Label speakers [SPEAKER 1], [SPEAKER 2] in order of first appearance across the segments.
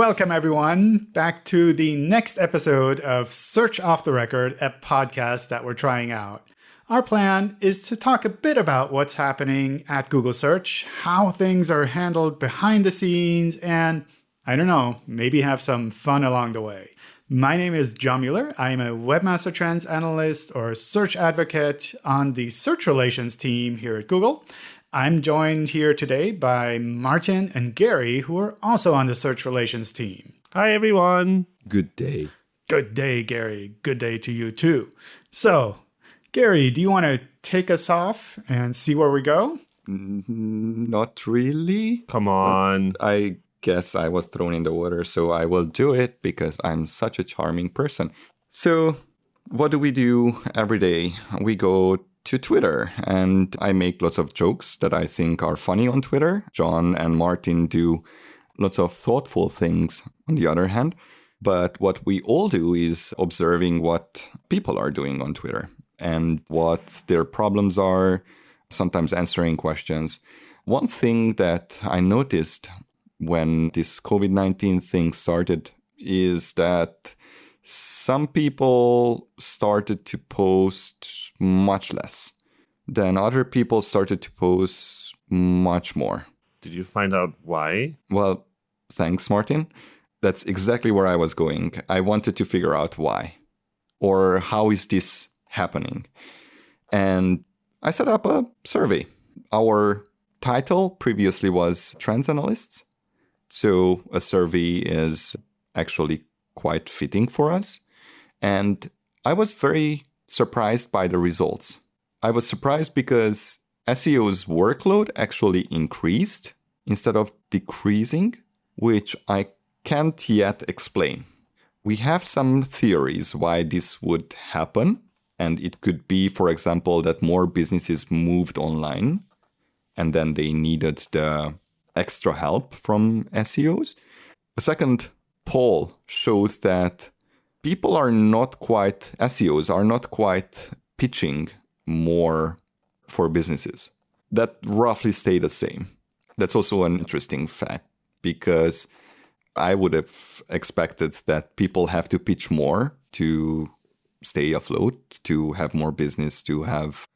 [SPEAKER 1] Welcome, everyone, back to the next episode of Search Off the Record, a podcast that we're trying out. Our plan is to talk a bit about what's happening at Google Search, how things are handled behind the scenes, and I don't know, maybe have some fun along the way. My name is John Mueller. I am a Webmaster Trends Analyst or Search Advocate on the Search Relations team here at Google. I'm joined here today by Martin and Gary, who are also on the Search Relations team.
[SPEAKER 2] Hi, everyone.
[SPEAKER 3] Good day.
[SPEAKER 1] Good day, Gary. Good day to you, too. So, Gary, do you want to take us off and see where we go? Mm-hmm.
[SPEAKER 3] Not really.
[SPEAKER 2] Come on.
[SPEAKER 3] I guess I was thrown in the water, so I will do it because I'm such a charming person. So, what do we do every day? We go to Twitter and I make lots of jokes that I think are funny on Twitter. John and Martin do lots of thoughtful things on the other hand. But what we all do is observing what people are doing on Twitter and what their problems are, sometimes answering questions. One thing that I noticed when this COVID 19 thing started is that some people started to post much less. Then other people started to post much more.
[SPEAKER 2] Did you find out why?
[SPEAKER 3] Well, thanks, Martin. That's exactly where I was going. I wanted to figure out why or how is this happening. And I set up a survey. Our title previously was Trends Analysts. So a survey is actually quite fitting for us. And I was very surprised by the results. I was surprised because SEO's workload actually increased instead of decreasing, which I can't yet explain. We have some theories why this would happen. And it could be, for example, that more businesses moved online and then they needed the extra help from SEOs. A second poll showed that people are not quite, SEOs are not quite pitching more for businesses. That roughly stayed the same. That's also an interesting fact because I would have expected that people have to pitch more to stay afloat, to have more business, to have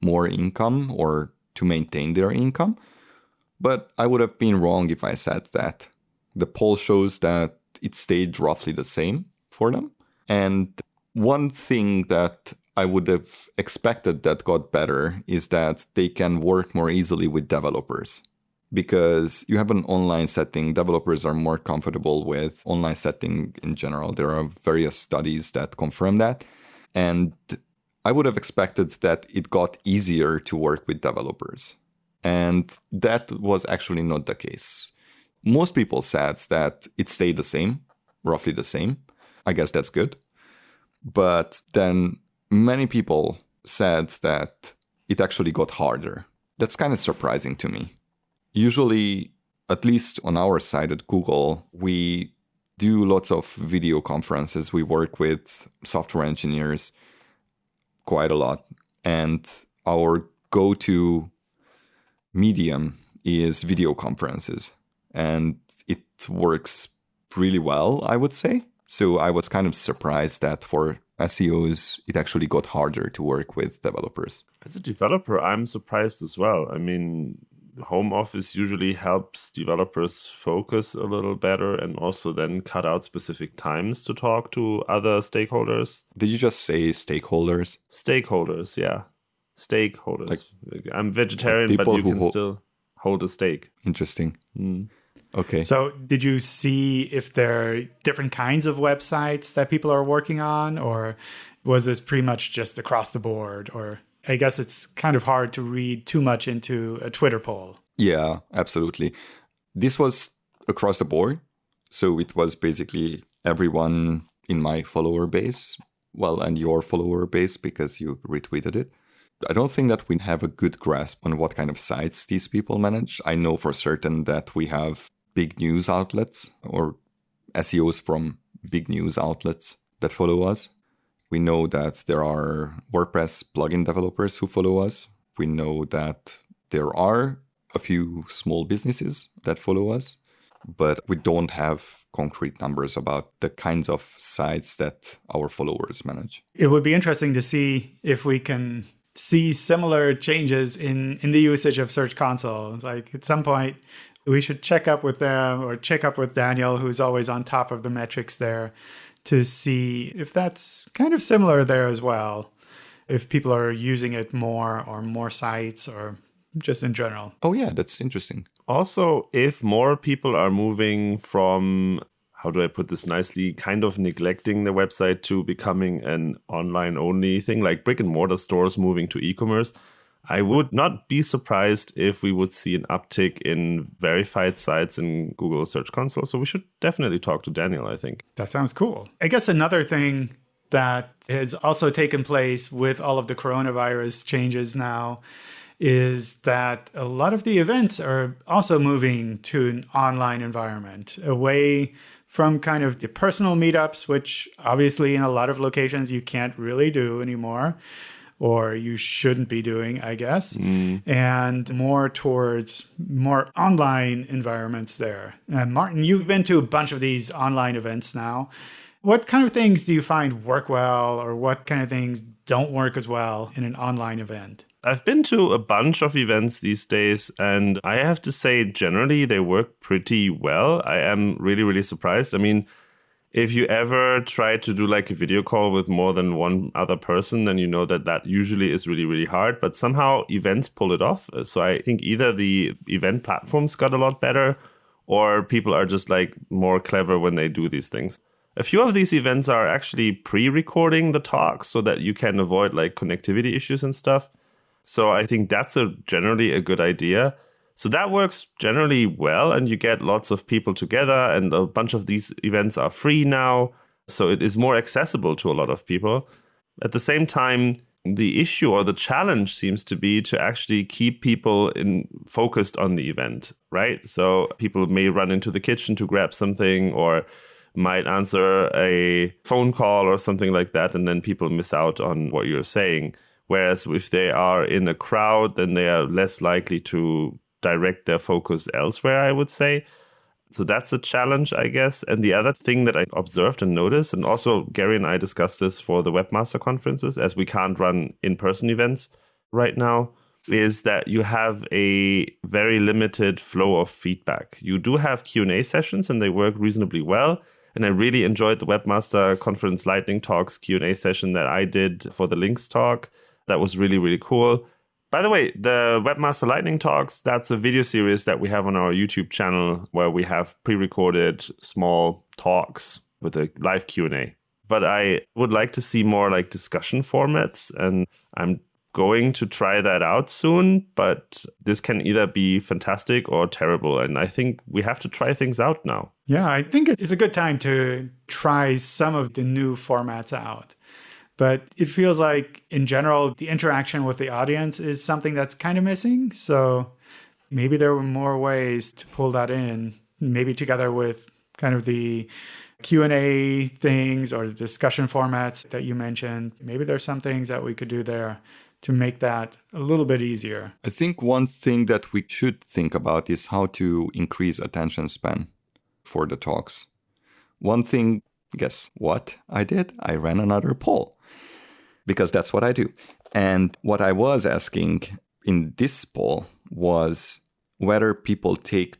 [SPEAKER 3] more income or to maintain their income. But I would have been wrong if I said that. The poll shows that it stayed roughly the same for them. And one thing that I would have expected that got better is that they can work more easily with developers. Because you have an online setting, developers are more comfortable with online setting in general. There are various studies that confirm that. And I would have expected that it got easier to work with developers. And that was actually not the case. Most people said that it stayed the same, roughly the same. I guess that's good. But then many people said that it actually got harder. That's kind of surprising to me. Usually, at least on our side at Google, we do lots of video conferences. We work with software engineers quite a lot. And our go to medium is video conferences. And it works really well, I would say. So I was kind of surprised that for SEOs, it actually got harder to work with developers.
[SPEAKER 2] As a developer, I'm surprised as well. I mean, home office usually helps developers focus a little better and also then cut out specific times to talk to other stakeholders.
[SPEAKER 3] Did you just say stakeholders?
[SPEAKER 2] Stakeholders, yeah. Stakeholders. Like, I'm vegetarian, like but you can still hold a steak.
[SPEAKER 3] Interesting. Mm. Okay.
[SPEAKER 1] So, did you see if there are different kinds of websites that people are working on, or was this pretty much just across the board? Or I guess it's kind of hard to read too much into a Twitter poll.
[SPEAKER 3] Yeah, absolutely. This was across the board. So, it was basically everyone in my follower base, well, and your follower base because you retweeted it. I don't think that we have a good grasp on what kind of sites these people manage. I know for certain that we have big news outlets or SEOs from big news outlets that follow us. We know that there are WordPress plugin developers who follow us. We know that there are a few small businesses that follow us. but we don't have concrete numbers about the kinds of sites that our followers manage.
[SPEAKER 1] It would be interesting to see if we can see similar changes in, in the usage of Search Console. Like at some point, we should check up with them or check up with Daniel, who's always on top of the metrics there, to see if that's kind of similar there as well. If people are using it more or more sites or just in general.
[SPEAKER 3] Oh, yeah, that's interesting.
[SPEAKER 2] Also, if more people are moving from, how do I put this nicely, kind of neglecting the website to becoming an online only thing, like brick and mortar stores moving to e commerce, I would not be surprised if we would see an uptick in verified sites in Google Search Console. So we should definitely talk to Daniel, I think.
[SPEAKER 1] That sounds cool. I guess another thing that has also taken place with all of the coronavirus changes now is that a lot of the events are also moving to an online environment away from kind of the personal meetups, which obviously in a lot of locations you can't really do anymore or you shouldn't be doing, I guess, mm. and more towards more online environments there. And Martin, you've been to a bunch of these online events now. What kind of things do you find work well, or what kind of things don't work as well in an online event?
[SPEAKER 2] I've been to a bunch of events these days, and I have to say, generally, they work pretty well. I am really, really surprised. I mean, if you ever try to do like a video call with more than one other person, then you know that that usually is really, really hard. But somehow events pull it off. Uh, so I think either the event platforms got a lot better or people are just like more clever when they do these things. A few of these events are actually pre recording the talks so that you can avoid like connectivity issues and stuff. So I think that's a generally a good idea. So that works generally well, and you get lots of people together, and a bunch of these events are free now. So it is more accessible to a lot of people. At the same time, the issue or the challenge seems to be to actually keep people in focused on the event, right? So people may run into the kitchen to grab something or might answer a phone call or something like that, and then people miss out on what you're saying. Whereas if they are in a crowd, then they are less likely to direct their focus elsewhere, I would say. So that's a challenge, I guess. And the other thing that I observed and noticed, and also Gary and I discussed this for the webmaster conferences, as we can't run in person events right now, is that you have a very limited flow of feedback. You do have Q&A sessions and they work reasonably well. And I really enjoyed the webmaster conference lightning talks Q&A session that I did for the links talk. That was really, really cool. By the way, the Webmaster Lightning Talks, that's a video series that we have on our YouTube channel where we have pre-recorded small talks with a live Q&A. But I would like to see more like discussion formats and I'm going to try that out soon, but this can either be fantastic or terrible. And I think we have to try things out now.
[SPEAKER 1] Yeah, I think it's a good time to try some of the new formats out. But it feels like, in general, the interaction with the audience is something that's kind of missing. So maybe there were more ways to pull that in, maybe together with kind of the Q&A things or the discussion formats that you mentioned. Maybe there's some things that we could do there to make that a little bit easier.
[SPEAKER 3] I think one thing that we should think about is how to increase attention span for the talks. One thing, guess what I did? I ran another poll because that's what I do. And what I was asking in this poll was whether people take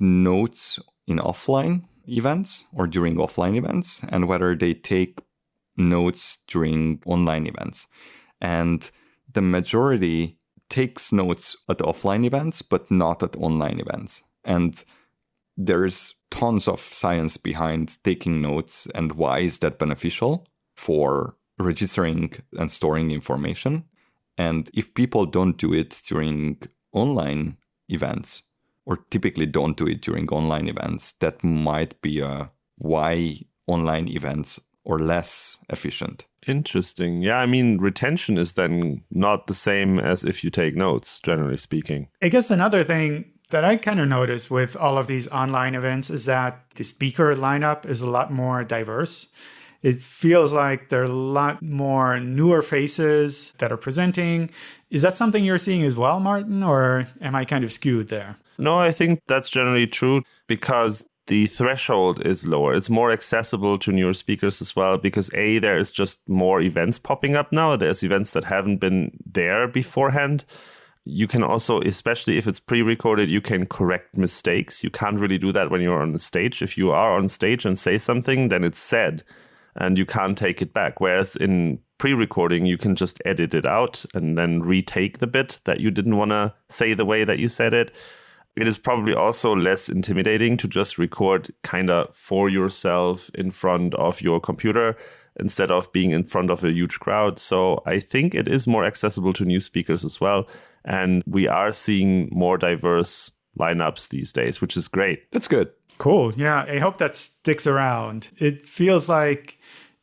[SPEAKER 3] notes in offline events or during offline events and whether they take notes during online events. And the majority takes notes at offline events, but not at online events. And there's tons of science behind taking notes and why is that beneficial for registering and storing information. And if people don't do it during online events, or typically don't do it during online events, that might be a why online events are less efficient.
[SPEAKER 2] Interesting. Yeah, I mean, retention is then not the same as if you take notes, generally speaking.
[SPEAKER 1] I guess another thing that I kind of noticed with all of these online events is that the speaker lineup is a lot more diverse it feels like there are a lot more newer faces that are presenting. Is that something you're seeing as well, Martin, or am I kind of skewed there?
[SPEAKER 2] No, I think that's generally true because the threshold is lower. It's more accessible to newer speakers as well because A, there is just more events popping up now. There's events that haven't been there beforehand. You can also, especially if it's pre recorded, you can correct mistakes. You can't really do that when you're on the stage. If you are on stage and say something, then it's said and you can't take it back. Whereas in pre recording, you can just edit it out and then retake the bit that you didn't want to say the way that you said it. It is probably also less intimidating to just record kind of for yourself in front of your computer instead of being in front of a huge crowd. So I think it is more accessible to new speakers as well. And we are seeing more diverse lineups these days, which is great.
[SPEAKER 3] That's good.
[SPEAKER 1] Cool. Yeah, I hope that sticks around. It feels like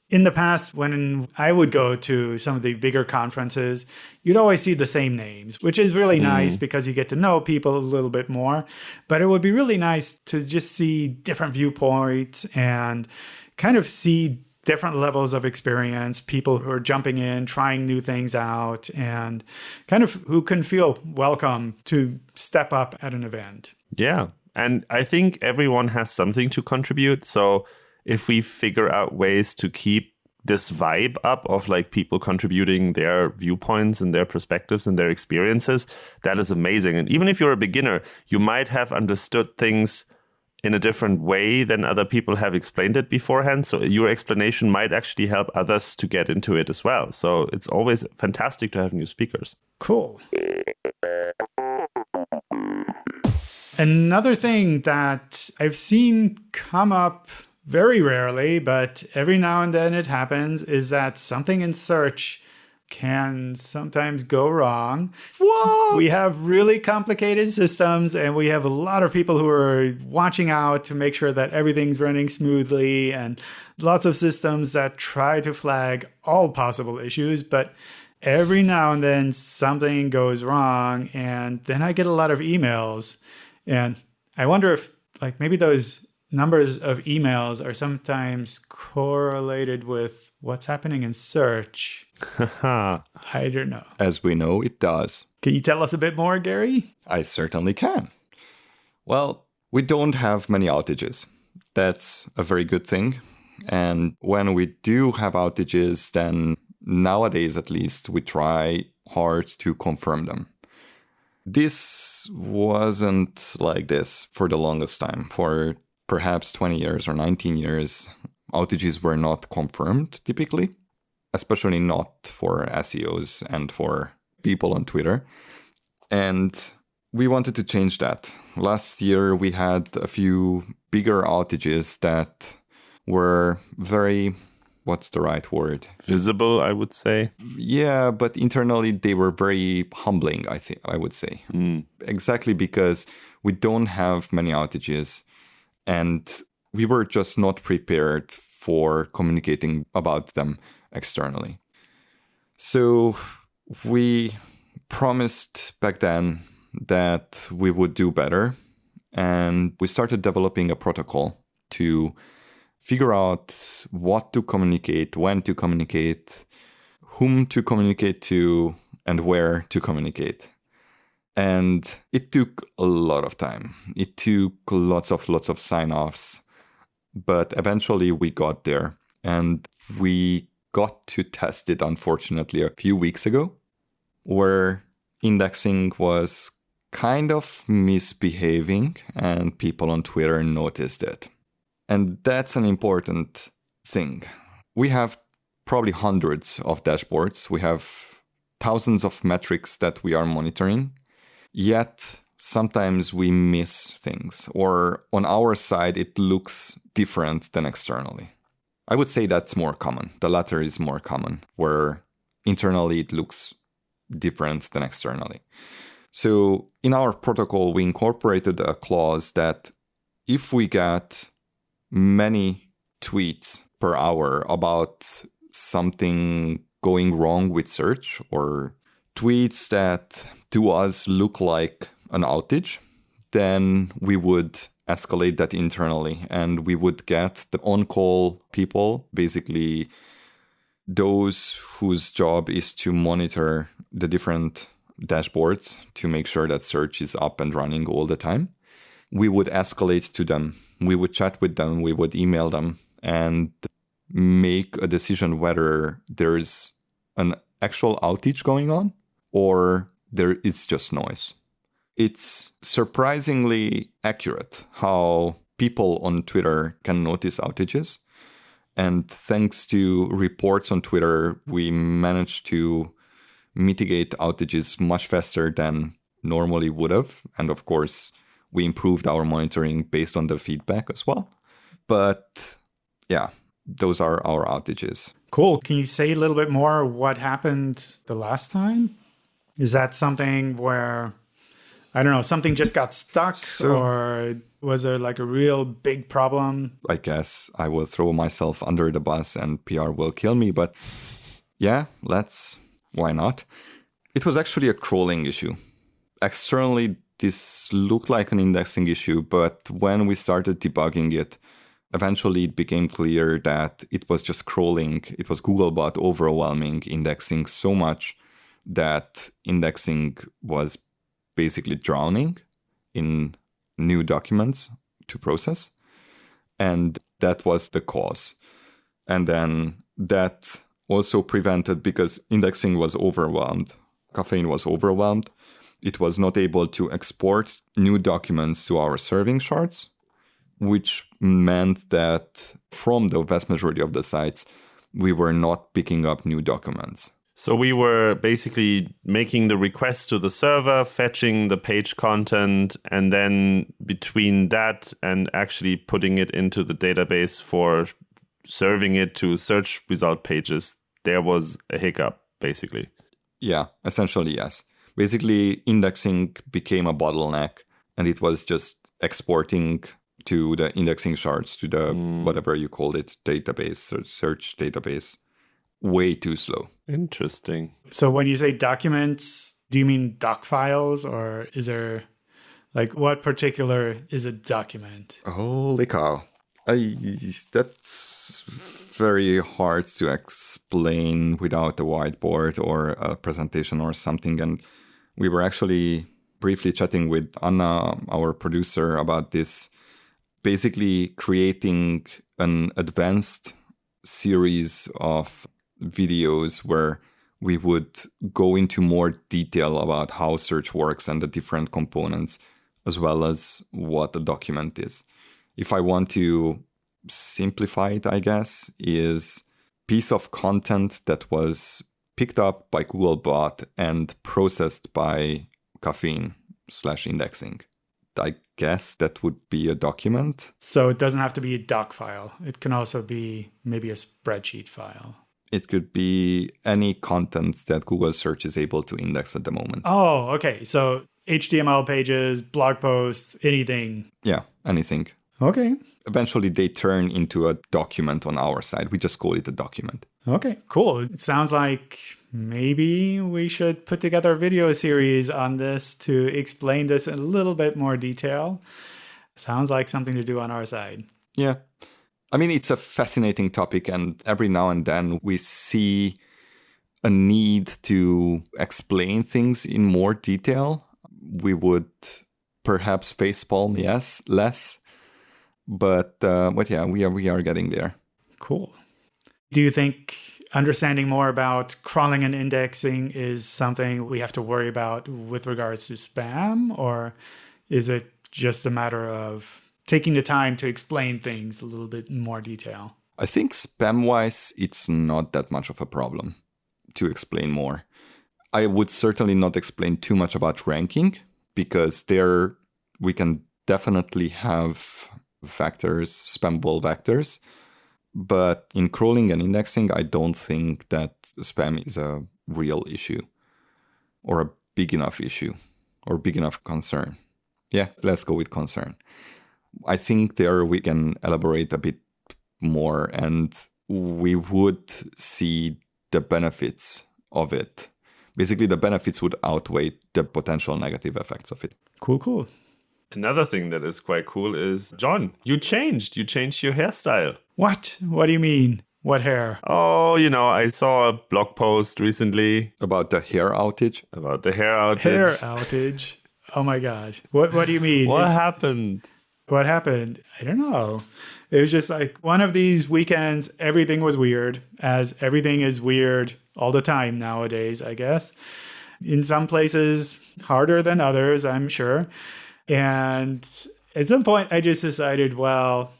[SPEAKER 1] in the past, when I would go to some of the bigger conferences, you'd always see the same names, which is really mm. nice because you get to know people a little bit more. But it would be really nice to just see different viewpoints and kind of see different levels of experience, people who are jumping in, trying new things out, and kind of who can feel welcome to step up at an event.
[SPEAKER 2] Yeah. And I think everyone has something to contribute. So if we figure out ways to keep this vibe up of like people contributing their viewpoints and their perspectives and their experiences, that is amazing. And even if you're a beginner, you might have understood things in a different way than other people have explained it beforehand. So your explanation might actually help others to get into it as well. So it's always fantastic to have new speakers.
[SPEAKER 1] Cool. Another thing that I've seen come up very rarely, but every now and then it happens, is that something in search can sometimes go wrong.
[SPEAKER 3] What?
[SPEAKER 1] We have really complicated systems and we have a lot of people who are watching out to make sure that everything's running smoothly and lots of systems that try to flag all possible issues, but every now and then something goes wrong and then I get a lot of emails and I wonder if like maybe those numbers of emails are sometimes correlated with what's happening in search. I don't know.
[SPEAKER 3] As we know, it does.
[SPEAKER 1] Can you tell us a bit more, Gary?
[SPEAKER 3] I certainly can. Well, we don't have many outages. That's a very good thing. And when we do have outages, then nowadays at least, we try hard to confirm them. This wasn't like this for the longest time. For perhaps 20 years or 19 years, outages were not confirmed typically, especially not for SEOs and for people on Twitter. And we wanted to change that. Last year, we had a few bigger outages that were very what's the right word
[SPEAKER 2] visible i would say
[SPEAKER 3] yeah but internally they were very humbling i think i would say mm. exactly because we don't have many outages and we were just not prepared for communicating about them externally. So we promised back then that we would do better. And we started developing a protocol to figure out what to communicate, when to communicate, whom to communicate to, and where to communicate and it took a lot of time. It took lots of lots of sign-offs. But eventually we got there and we got to test it unfortunately a few weeks ago where indexing was kind of misbehaving and people on twitter noticed it. And that's an important thing. We have probably hundreds of dashboards. We have thousands of metrics that we are monitoring Yet sometimes we miss things, or on our side, it looks different than externally. I would say that's more common. The latter is more common, where internally it looks different than externally. So in our protocol, we incorporated a clause that if we get many tweets per hour about something going wrong with search or tweets that to us look like an outage, then we would escalate that internally and we would get the on call people, basically those whose job is to monitor the different dashboards to make sure that search is up and running all the time. We would escalate to them. We would chat with them. We would email them and make a decision whether there's an actual outage going on or there it's just noise. It's surprisingly accurate how people on Twitter can notice outages. And thanks to reports on Twitter, we managed to mitigate outages much faster than normally would have. And of course, we improved our monitoring based on the feedback as well. But yeah, those are our outages.
[SPEAKER 1] Cool. Can you say a little bit more what happened the last time? Is that something where I don't know, something just got stuck so, or was there like a real big problem?
[SPEAKER 3] I guess I will throw myself under the bus and PR will kill me, but yeah, let's why not? It was actually a crawling issue. Externally this looked like an indexing issue, but when we started debugging it, eventually it became clear that it was just crawling. It was Googlebot overwhelming indexing so much that indexing was basically drowning in new documents to process. And that was the cause. And then that also prevented because indexing was overwhelmed, Caffeine was overwhelmed. It was not able to export new documents to our serving shards which meant that from the vast majority of the sites, we were not picking up new documents.
[SPEAKER 2] So we were basically making the request to the server, fetching the page content, and then between that and actually putting it into the database for serving it to search result pages, there was a hiccup, basically.
[SPEAKER 3] Yeah, essentially, yes. Basically, indexing became a bottleneck, and it was just exporting to the indexing shards, to the mm. whatever you call it, database, search database, way too slow.
[SPEAKER 2] Interesting.
[SPEAKER 1] So when you say documents, do you mean doc files or is there like what particular is a document?
[SPEAKER 3] Holy cow. I, that's very hard to explain without a whiteboard or a presentation or something. And we were actually briefly chatting with Anna, our producer, about this basically creating an advanced series of videos where we would go into more detail about how search works and the different components, as well as what a document is. If I want to simplify it, I guess, is piece of content that was picked up by Googlebot and processed by Caffeine slash indexing. I guess that would be a document.
[SPEAKER 1] So it doesn't have to be a doc file. It can also be maybe a spreadsheet file.
[SPEAKER 3] It could be any content that Google search is able to index at the moment.
[SPEAKER 1] Oh, okay. So HTML pages, blog posts, anything.
[SPEAKER 3] Yeah, anything.
[SPEAKER 1] Okay.
[SPEAKER 3] Eventually they turn into a document on our side. We just call it a document.
[SPEAKER 1] Okay, cool. It sounds like maybe we should put together a video series on this to explain this in a little bit more detail. Sounds like something to do on our side.
[SPEAKER 3] Yeah. I mean, it's a fascinating topic, and every now and then we see a need to explain things in more detail. We would perhaps facepalm, yes, less, but uh, but yeah, we are we are getting there.
[SPEAKER 1] Cool. Do you think understanding more about crawling and indexing is something we have to worry about with regards to spam, or is it just a matter of taking the time to explain things a little bit in more detail?
[SPEAKER 3] I think spam wise, it's not that much of a problem to explain more. I would certainly not explain too much about ranking because there we can definitely have vectors, spammable vectors but in crawling and indexing, I don't think that spam is a real issue or a big enough issue or big enough concern. Yeah, let's go with concern. I think there we can elaborate a bit more and we would see the benefits of it. Basically, the benefits would outweigh the potential negative effects of it.
[SPEAKER 1] Cool, cool.
[SPEAKER 2] Another thing that is quite cool is John, you changed. You changed your hairstyle.
[SPEAKER 1] What? What do you mean? What hair?
[SPEAKER 2] Oh, you know, I saw a blog post recently
[SPEAKER 3] About the hair outage?
[SPEAKER 2] about the hair outage.
[SPEAKER 1] Hair outage. Oh my god. What what do you mean?
[SPEAKER 2] What
[SPEAKER 1] Is-
[SPEAKER 2] happened?
[SPEAKER 1] What happened? I don't know. It was just like one of these weekends, everything was weird, as everything is weird all the time nowadays, I guess. In some places, harder than others, I'm sure. And at some point, I just decided, well,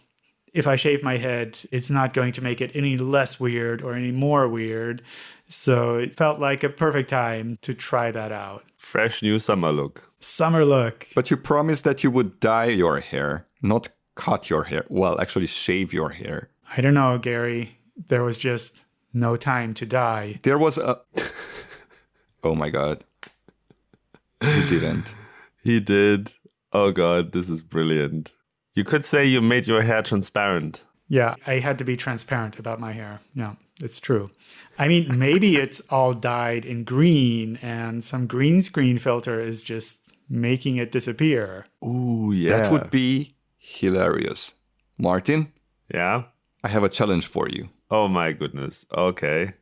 [SPEAKER 1] if I shave my head, it's not going to make it any less weird or any more weird. So it felt like a perfect time to try that out.
[SPEAKER 2] Fresh new summer look.
[SPEAKER 1] Summer look.
[SPEAKER 3] But you promised that you would dye your hair, not cut your hair. Well, actually, shave your hair.
[SPEAKER 1] I don't know, Gary. There was just no time to die.
[SPEAKER 3] There was a. oh my god. He didn't.
[SPEAKER 2] He did. Oh god, this is brilliant. You could say you made your hair transparent.
[SPEAKER 1] Yeah, I had to be transparent about my hair. Yeah, it's true. I mean, maybe it's all dyed in green and some green screen filter is just making it disappear.
[SPEAKER 2] Ooh, yeah.
[SPEAKER 3] That would be hilarious. Martin,
[SPEAKER 2] Yeah.
[SPEAKER 3] I have a challenge for you.
[SPEAKER 2] Oh my goodness. Okay.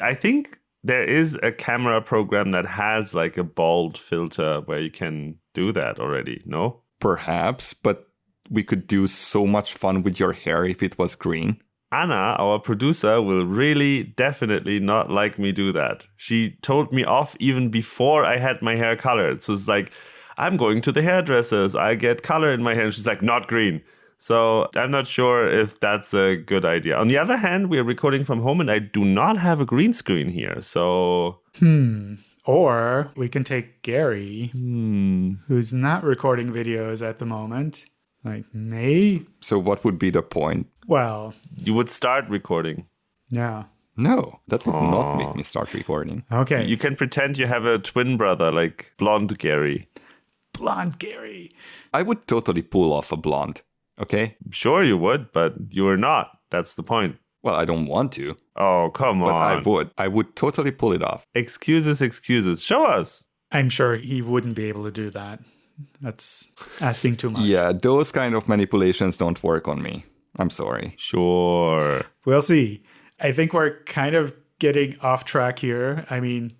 [SPEAKER 2] I think there is a camera program that has like a bald filter where you can do that already, no?
[SPEAKER 3] Perhaps, but we could do so much fun with your hair if it was green.
[SPEAKER 2] Anna, our producer, will really definitely not like me do that. She told me off even before I had my hair colored. So it's like, I'm going to the hairdressers. I get color in my hair. And she's like, not green. So I'm not sure if that's a good idea. On the other hand, we are recording from home and I do not have a green screen here. So,
[SPEAKER 1] Hmm. Or we can take Gary,
[SPEAKER 2] hmm.
[SPEAKER 1] who's not recording videos at the moment. Like, may?
[SPEAKER 3] So, what would be the point?
[SPEAKER 1] Well,
[SPEAKER 2] You would start recording.
[SPEAKER 1] yeah.
[SPEAKER 3] No, that would not make me start recording.
[SPEAKER 1] Okay.
[SPEAKER 2] You can pretend you have a twin brother like blonde Gary.
[SPEAKER 1] Blonde Gary.
[SPEAKER 3] I would totally pull off a blonde. Okay?
[SPEAKER 2] Sure, you would, but you are not. That's the point.
[SPEAKER 3] Well, I don't want to,
[SPEAKER 2] Oh, come
[SPEAKER 3] but
[SPEAKER 2] on.
[SPEAKER 3] But I would. I would totally pull it off.
[SPEAKER 2] Excuses, excuses. Show us.
[SPEAKER 1] I'm sure he wouldn't be able to do that. That's asking too much.
[SPEAKER 3] Yeah, those kind of manipulations don't work on me. I'm sorry.
[SPEAKER 2] Sure.
[SPEAKER 1] We'll see. I think we're kind of getting off track here. I mean,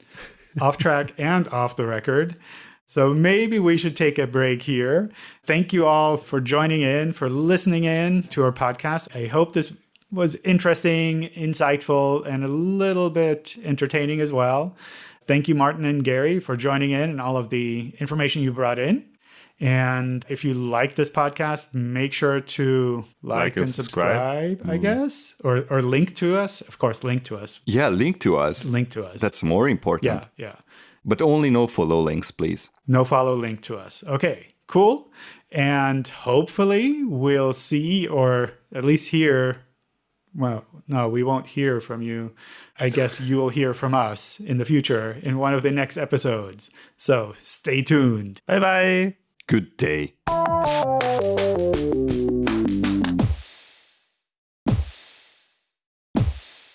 [SPEAKER 1] off track and off the record. So maybe we should take a break here. Thank you all for joining in, for listening in to our podcast. I hope this was interesting, insightful, and a little bit entertaining as well. Thank you, Martin and Gary, for joining in and all of the information you brought in. And if you like this podcast, make sure to like,
[SPEAKER 2] Like and
[SPEAKER 1] and
[SPEAKER 2] subscribe.
[SPEAKER 1] subscribe, I mm. guess, or or link to us. Of course, link to us.
[SPEAKER 3] Yeah, link to us.
[SPEAKER 1] Link to us.
[SPEAKER 3] That's more important.
[SPEAKER 1] yeah, yeah.
[SPEAKER 3] But only no follow links, please.
[SPEAKER 1] No follow link to us. Okay, cool. And hopefully we'll see or at least hear. Well, no, we won't hear from you. I guess you will hear from us in the future in one of the next episodes. So stay tuned.
[SPEAKER 2] Bye bye.
[SPEAKER 3] Good day.